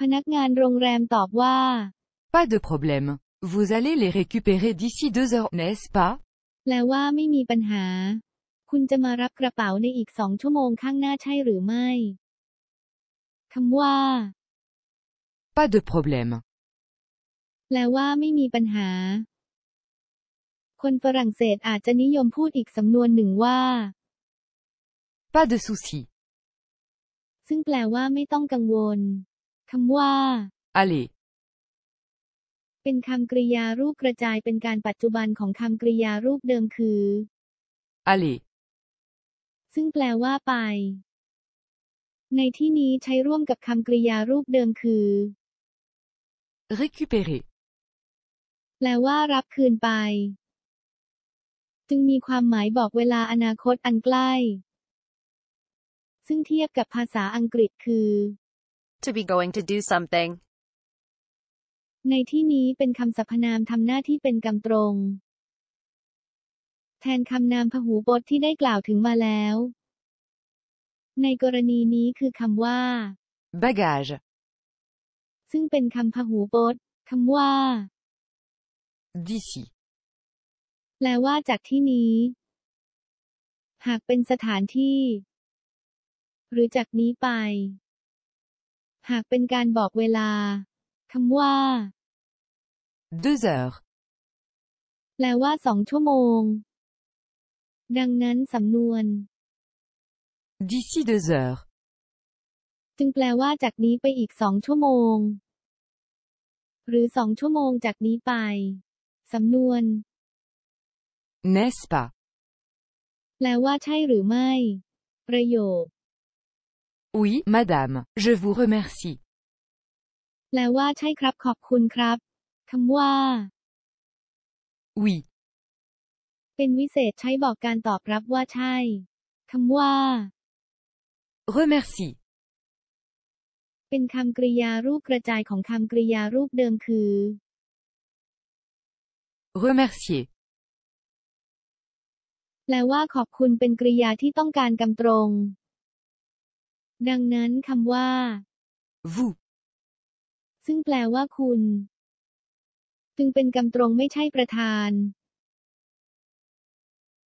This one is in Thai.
พนักงานโรงแรมตอบว่า Pas de problème. Vous allez les récupérer d'ici deux heures, n'est-ce pas แปลว่าไม่มีปัญหา คุณจะมารับกระเป๋าในอีกสองชั่วโมงข้างหน้าใช่หรือไม่คำว่า Pas de problème. แปลว่าไม่มีปัญหา คนฝรั่งเศสอาจจะนิยมพูดอีกสำนวนหนึ่งว่า Pas de souci. ซึ่งแปลว่าไม่ต้องกังวลคำว่า Allez. เป็นคำกริยารูปกระจายเป็นการปัจจุบันของคำกริยารูปเดิมคือ Allez. ซึ่งแปลว่าไป ในที่นี้ใช้ร่วมกับคำกริยารูปเดิมคือ Récupérer. แปลว่ารับคืนไป จึงมีความหมายบอกเวลาอนาคตอันใกล้ ซึ่งเทียบกับภาษาอังกฤษคือ To be going to do something. ในที่นี้เป็นคำสรรพนามทำหน้าที่เป็นกำตรง แทนคำนามพหูพจน์ที่ได้กล่าวถึงมาแล้ว ในกรณีนี้คือคำว่า Bagage. ซึ่งเป็นคำพหูพจน์คำว่า D'ici. แปลว่าจากที่นี้ หากเป็นสถานที่ หรือจากนี้ไป หากเป็นการบอกเวลาคำว่า Deux heures. แปลว่าสองชั่วโมง ดังนั้นสำนวน D'ici deux heures. จึงแปลว่าจากนี้ไปอีกสองชั่วโมง หรือสองชั่วโมงจากนี้ไป สำนวน N'est-ce pas แปลว่าใช่หรือไม่ ประโยค Oui, madame. Je vous remercie. แปลว่าใช่ครับ ขอบคุณครับคำว่า Oui. เป็นวิเศษใช้บอกการตอบรับว่าใช่คำว่า Remercie. เป็นคำกริยารูปกระจายของคำกริยารูปเดิมคือ Remercier. แปลว่าขอบคุณเป็นกริยาที่ต้องการกำตรง ดังนั้นคำว่า Vous. ซึ่งแปลว่าคุณ จึงเป็นกำตรงไม่ใช่ประธาน